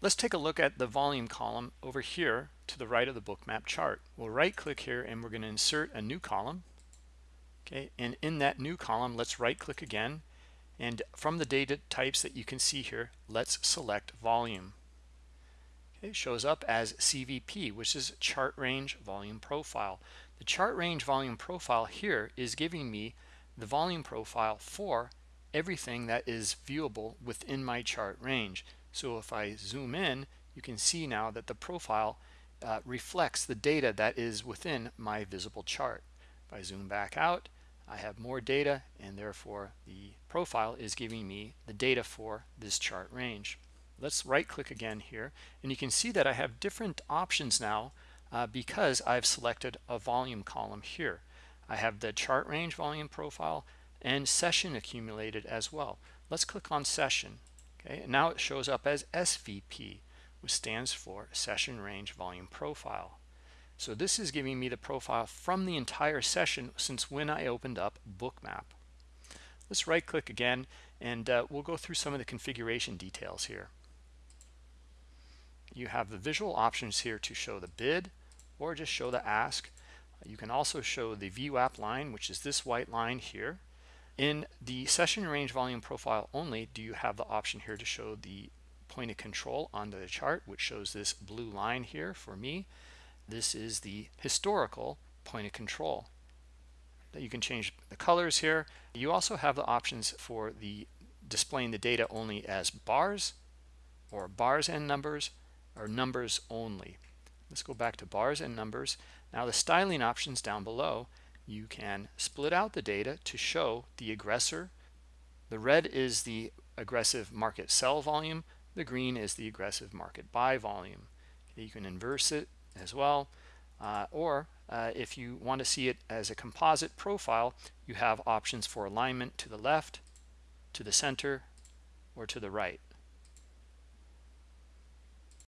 let's take a look at the volume column over here to the right of the bookmap chart. We'll right click here and we're going to insert a new column. Okay and in that new column let's right click again. And from the data types that you can see here let's select volume. Okay, it shows up as CVP which is chart range volume profile. The chart range volume profile here is giving me the volume profile for everything that is viewable within my chart range so if I zoom in you can see now that the profile uh, reflects the data that is within my visible chart. If I zoom back out I have more data and therefore the profile is giving me the data for this chart range. Let's right click again here and you can see that I have different options now uh, because I've selected a volume column here. I have the chart range volume profile and session accumulated as well. Let's click on session okay and now it shows up as svp which stands for session range volume profile. So this is giving me the profile from the entire session since when i opened up bookmap. Let's right click again and uh, we'll go through some of the configuration details here. You have the visual options here to show the bid or just show the ask. You can also show the VWAP line which is this white line here in the session range volume profile only, do you have the option here to show the point of control on the chart, which shows this blue line here for me. This is the historical point of control. That you can change the colors here. You also have the options for the displaying the data only as bars or bars and numbers or numbers only. Let's go back to bars and numbers. Now the styling options down below you can split out the data to show the aggressor. The red is the aggressive market sell volume. The green is the aggressive market buy volume. Okay, you can inverse it as well. Uh, or uh, if you want to see it as a composite profile, you have options for alignment to the left, to the center, or to the right.